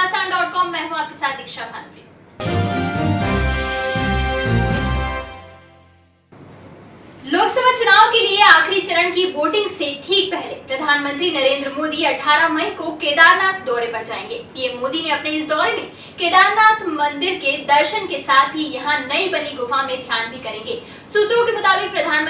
घमासान dot com मैं हूँ आपके साथ दीक्षा भानुप्रिया। लोकसभा चुनाव के लिए आखिरी चरण की वोटिंग से ठीक पहले प्रधानमंत्री नरेंद्र मोदी 18 मई को केदारनाथ दौरे पर जाएँगे। पीएम मोदी ने अपने इस दौरे में केदारनाथ मंदिर के दर्शन के साथ ही यहाँ नई बनी गुफा में ध्यान भी करेंगे। सूत्रों के मुताबिक प्रधानमंत्री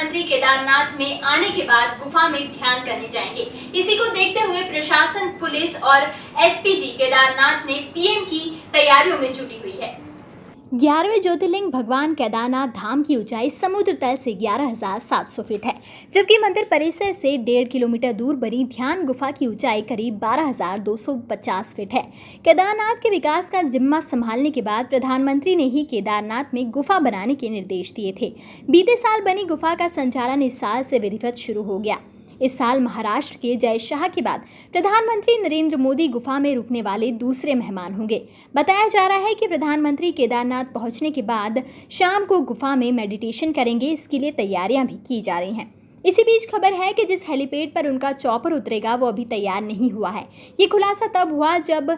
केदारनाथ में आने के बाद गुफा में ध्यान करने जाएँगे। इसी को देखते हुए प्रशासन, पुलिस और एसपीजी केदारनाथ ने पीएम की तैयारियों में जुटी हुई है। ग्यारहवें ज्योतिर्लिंग भगवान केदारनाथ धाम की ऊंचाई समुद्र तल से 11,700 फीट है जबकि मंदिर परिसर से डेढ़ किलोमीटर दूर बनी ध्यान गुफा की ऊंचाई करीब 12,250 फीट है। केदारनाथ के विकास का जिम्मा संभालने के बाद प्रधानमंत्री ने ही केदारनाथ में गुफा बनाने के निर्देश दिए थे। बीते साल बनी गुफा का संचालन इस साल से विधिवत शुरू हो गया। इस साल महाराष्ट्र के जय शाह के बाद प्रधानमंत्री नरेंद्र मोदी गुफा में रुकने वाले दूसरे मेहमान होंगे। बताया जा रहा है कि प्रधानमंत्री केदारनाथ पहुँचने के बाद शाम को गुफा में मेडिटेशन करेंगे। इसके लिए तैयारियाँ भी की जा रही हैं। इसी बीच खबर है कि जिस हेलीपैड पर उनका चौपर उतरेगा, वो अभी तैयार नहीं हुआ है। ये खुलासा तब हुआ जब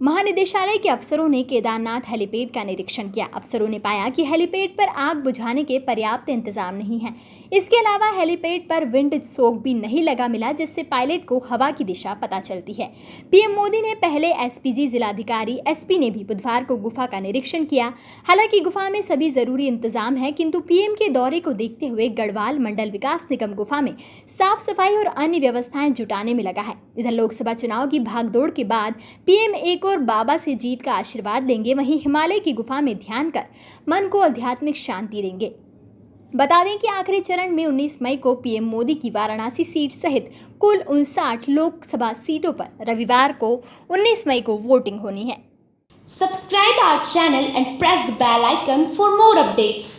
महानिदेशालय के अफसरों ने केदारनाथ हेलीपैड का निरीक्षण किया। अफसरों ने पाया कि हेलीपैड पर आग बुझाने के पर्याप्त इंतज़ाम नहीं है। इसके अलावा हेलीपैड पर विंड सोक भी नहीं लगा मिला, जिससे पायलट को हवा की दिशा पता चलती है। पीएम मोदी ने पहले एसपीजी जिलाधिकारी, एसपी ने भी बुधवार को गुफा का निरीक्षण किया। हालाँकि गुफा में सभी ज़रूरी इंतज़ाम है, किंतु पीएम के दौरे को देखते हुए गढ़वाल मंडल विकास निगम गुफा में साफ़ सफ़ाई और अन्य व्यवस्थाएँ जुटाने में लगा है। इधर लोकसभा चुनाव की भागदौड़ के बाद पीएम एक और बाबा से जीत का आशीर्वाद लेंगे। वहीं हिमालय की गुफा में ध्यान कर मन को आध्यात्मिक शांति देंगे। बता दें कि आखिरी चरण में 19 मई को पीएम मोदी की वाराणसी सीट सहित कुल उनसाठ लोकसभा सीटों पर रविवार को 19 मई को वोटिंग होनी है। Subscribe our channel and press the bell icon for more updates.